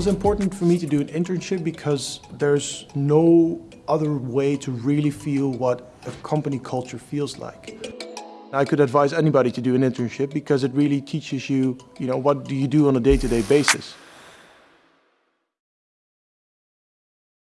was important for me to do an internship because there's no other way to really feel what a company culture feels like. I could advise anybody to do an internship because it really teaches you, you know, what do you do on a day-to-day -day basis.